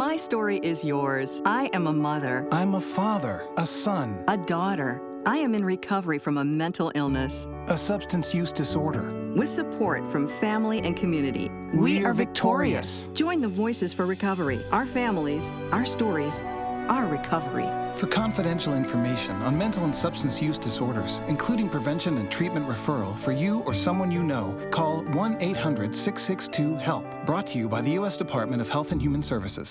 My story is yours. I am a mother, I'm a father, a son, a daughter. I am in recovery from a mental illness. a substance use disorder. With support from family and community, We are victorious. Join the Voices for Recovery. Our families, our stories, our recovery. For confidential information on mental and substance use disorders, including prevention and treatment referral for you or someone you know, call 1 800 662 HELP. Brought to you by the U.S. Department of Health and Human Services.